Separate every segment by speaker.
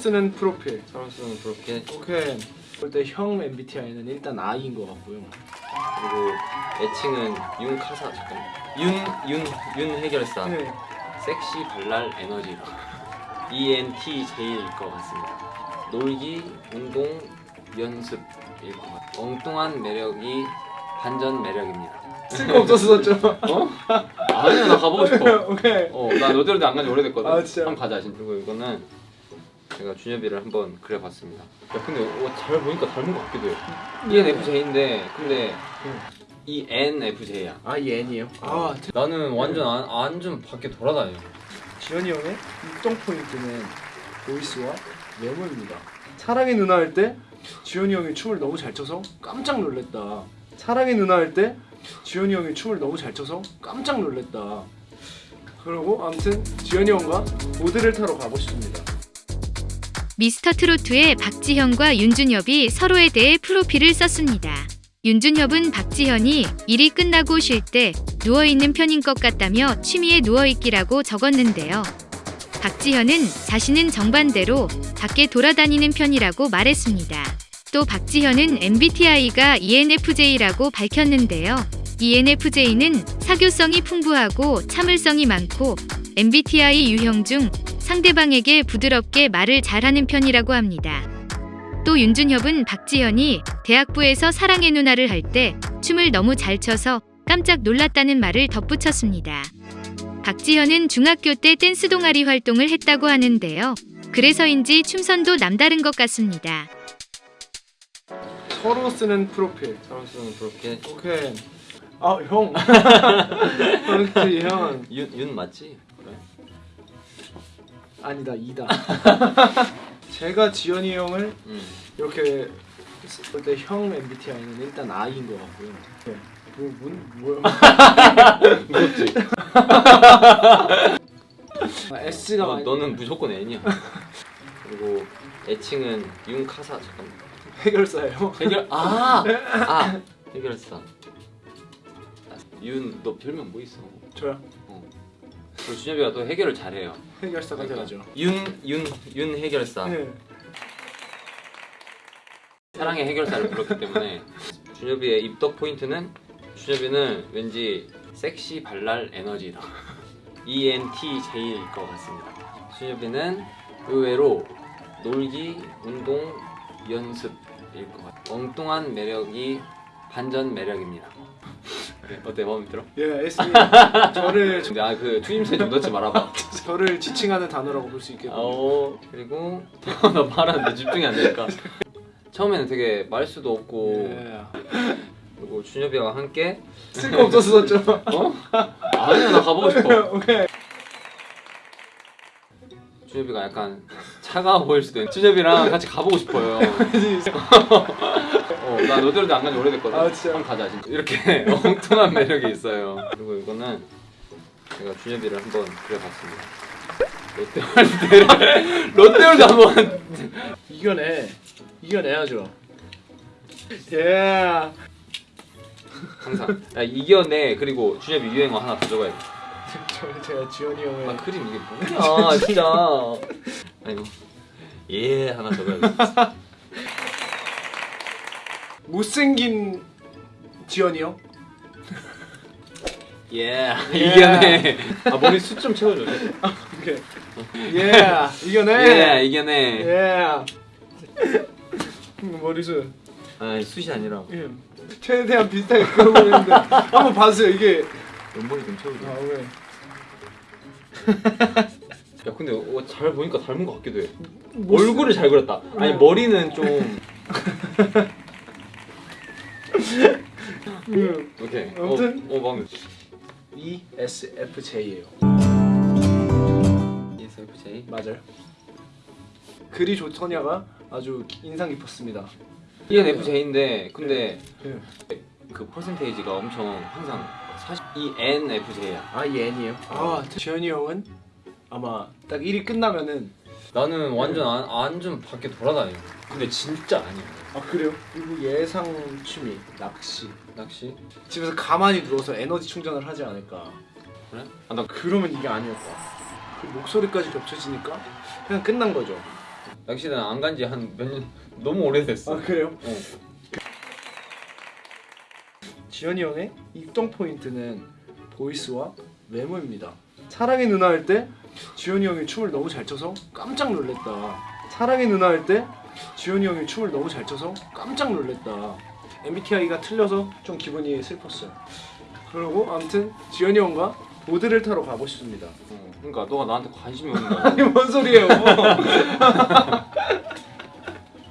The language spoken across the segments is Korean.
Speaker 1: 쓰는 프로필
Speaker 2: 서로 쓰는 프로필
Speaker 1: 오케이 그때 형 MBTI는 일단 I인 것 같고요
Speaker 2: 그리고 애칭은 윤카사 잠깐 윤윤 윤 해결사
Speaker 1: 네.
Speaker 2: 섹시 발랄 에너지로 E ENTJ일 것 같습니다. 놀기, 운동, 연습일 것 같아요. 엉뚱한 매력이 반전 매력입니다.
Speaker 1: 쓸거없어서 썼죠
Speaker 2: 어? 아니야 나 가보고 싶어.
Speaker 1: 오케이
Speaker 2: 어나 너대로도 안 간지 오래됐거든.
Speaker 1: 아, 진짜요?
Speaker 2: 한번 가자 진짜. 그리고 이거는 제가 준엽이를 한번 그려봤습니다. 야 근데 어, 잘 보니까 닮은 것 같기도 해. E ENFJ인데 근데 E ENFJ야.
Speaker 1: 아 얘니에요? 아 드-
Speaker 2: 나는 완전 안, 완전 밖에 돌아다녀.
Speaker 1: 지현이 형의 입동 포인트는 보이스와 외모입니다 사랑의 누나 할 때 지현이 형이 춤을 너무 잘 춰서 깜짝 놀랐다 사랑의 누나 할 때 지현이 형이 춤을 너무 잘 춰서 깜짝 놀랐다 그리고 아무튼 지현이 형과 보드를 타러 가고 싶습니다
Speaker 3: 미스터 트로트의 박지현과 윤준엽이 서로에 대해 프로필을 썼습니다. 윤준엽은 박지현이 일이 끝나고 쉴 때 누워있는 편인 것 같다며 취미에 누워있기라고 적었는데요. 박지현은 자신은 정반대로 밖에 돌아다니는 편이라고 말했습니다. 또 박지현은 MBTI가 ENFJ라고 밝혔는데요. ENFJ는 사교성이 풍부하고 참을성이 많고 MBTI 유형 중 상대방에게 부드럽게 말을 잘하는 편이라고 합니다. 또 윤준협은 박지현이 대학부에서 사랑의 누나를 할 때 춤을 너무 잘 춰서 깜짝 놀랐다는 말을 덧붙였습니다. 박지현은 중학교 때 댄스 동아리 활동을 했다고 하는데요. 그래서인지 춤선도 남다른 것 같습니다.
Speaker 1: 서로 쓰는 프로필
Speaker 2: 서로 쓰는 프로필
Speaker 1: 오케이 아형 그렇지 형
Speaker 2: 윤, 윤 맞지? 그래.
Speaker 1: 아니다 이다 제가 지현이 형을
Speaker 2: 응.
Speaker 1: 이렇게 볼때형 MBTI는 일단 I인 것 같고요 네. 뭐, 뭔, 뭐야
Speaker 2: 무섭지?
Speaker 1: 아, S가
Speaker 2: 너,
Speaker 1: 많이
Speaker 2: 너는 무조건 N이야. 그리고 애칭은 윤카사 잠깐.
Speaker 1: 해결사예요
Speaker 2: 해결 아! 아! 해결사. 윤 너 별명 뭐 있어?
Speaker 1: 저요
Speaker 2: 그리고 준엽이가 또 해결을 잘해요.
Speaker 1: 해결사가
Speaker 2: 그러니까
Speaker 1: 되죠
Speaker 2: 윤, 윤, 윤 해결사.
Speaker 1: 네.
Speaker 2: 사랑의 해결사를 불렀기 때문에 준엽이의 입덕 포인트는 준엽이는 왠지 섹시 발랄 에너지다. ENTJ일 것 같습니다. 준엽이는 의외로 놀기, 운동, 연습일 것 같아요. 엉뚱한 매력이 반전 매력입니다. 그래, 어때? 마음에 들어?
Speaker 1: 예 S 저를
Speaker 2: 아그 추임새 좀 넣지 말아봐.
Speaker 1: 저를 지칭하는 단어라고 볼 수 있겠군요.
Speaker 2: 어 그리고 나 말하는데 집중이 안 되니까. 처음에는 되게 말 수도 없고
Speaker 1: 예.
Speaker 2: 그리고 준엽이와 함께.
Speaker 1: 쓸거 없어서 썼죠.
Speaker 2: 어? 아니야 나 가보고 싶어.
Speaker 1: 오케이.
Speaker 2: 준엽이가 약간 차가워 보일 수도 있는 준엽이랑 같이 가보고 싶어요 어, 나 너대로도 안 간지 오래됐거든.
Speaker 1: 아, 진짜요?
Speaker 2: 한번 가자 진짜. 이렇게 엉뚱한 매력이 있어요. 그리고 이거는 제가 준엽이를 한번 그려봤습니다. 롯데월드를 롯데월드 한번.
Speaker 1: 이겨내. 이겨내야죠. 예.
Speaker 2: 항상. 야, 이겨내. 그리고 준엽이 유행어 하나 가져가야 돼.
Speaker 1: 저 제가 지현이
Speaker 2: 아
Speaker 1: 형을
Speaker 2: 그림 이게 뭐야 진짜. 아이고. 예 하나 적어야 돼
Speaker 1: 못생긴 지현이
Speaker 2: 형예 이겨내. 아 머리 숱 좀 채워줘.
Speaker 1: 오케이. 예 이겨내.
Speaker 2: 예 이겨내.
Speaker 1: 예 머리숱.
Speaker 2: 아 숱이 아니라.
Speaker 1: 예. 최대한 비슷하게 그려보는데. 한번 봐주세요. 이게.
Speaker 2: 옆머리 좀 채워줘.
Speaker 1: 아 왜?
Speaker 2: 야 근데 어, 잘 보니까 닮은 것 같기도 해.
Speaker 1: 못
Speaker 2: 얼굴을 잘 그렸다. 아니
Speaker 1: 어.
Speaker 2: 머리는 좀
Speaker 1: 음,
Speaker 2: 오케이.
Speaker 1: 아무튼.
Speaker 2: 어, 어 마음에
Speaker 1: ESFJ예요.
Speaker 2: ESFJ
Speaker 1: 맞아요. 글이 좋더냐가 아주 인상 깊었습니다.
Speaker 2: ENFJ인데 근데
Speaker 1: 예.
Speaker 2: 그 퍼센테이지가 엄청 항상 40 ENFJ야.
Speaker 1: 아 얘니에요? 아 지현이 형은 아마 딱 일이 끝나면은
Speaker 2: 나는 완전 안, 완전 밖에 돌아다녀. 근데 진짜 아니야
Speaker 1: 아 그래요? 그리고 예상 취미 낚시
Speaker 2: 낚시?
Speaker 1: 집에서 가만히 누워서 에너지 충전을 하지 않을까
Speaker 2: 그래? 아, 나
Speaker 1: 그러면 이게 아니었다 그 목소리까지 겹쳐지니까 그냥 끝난 거죠
Speaker 2: 낚시는 안 간지 한 몇 년 너무 오래됐어.
Speaker 1: 아 그래요?
Speaker 2: 어.
Speaker 1: 지현이 형의 입동 포인트는 보이스와 외모입니다. 사랑의 누나 할 때 지현이 형이 춤을 너무 잘 춰서 깜짝 놀랐다. 사랑의 누나 할 때 지현이 형이 춤을 너무 잘 춰서 깜짝 놀랐다. MBTI가 틀려서 좀 기분이 슬펐어요. 그리고 아무튼 지현이 형과 보드를 타러 가고 싶습니다.
Speaker 2: 어, 그러니까 너가 나한테 관심이 없는 거야.
Speaker 1: 아니 뭔 소리예요?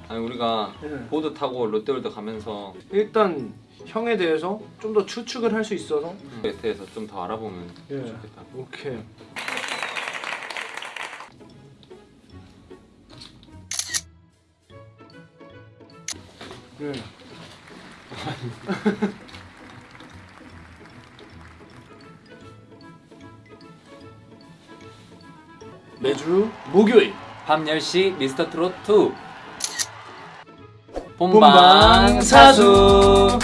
Speaker 2: 아니 우리가
Speaker 1: 네.
Speaker 2: 보드 타고 롯데월드 가면서
Speaker 1: 일단 형에 대해서 좀 더 추측을 할 수 있어서
Speaker 2: 매트에서 좀 더 알아보면
Speaker 1: 예.
Speaker 2: 좋겠다.
Speaker 1: 오케이. 네. 매주 목요일
Speaker 2: 밤 10시 미스터 트롯 2
Speaker 1: 본방 사수.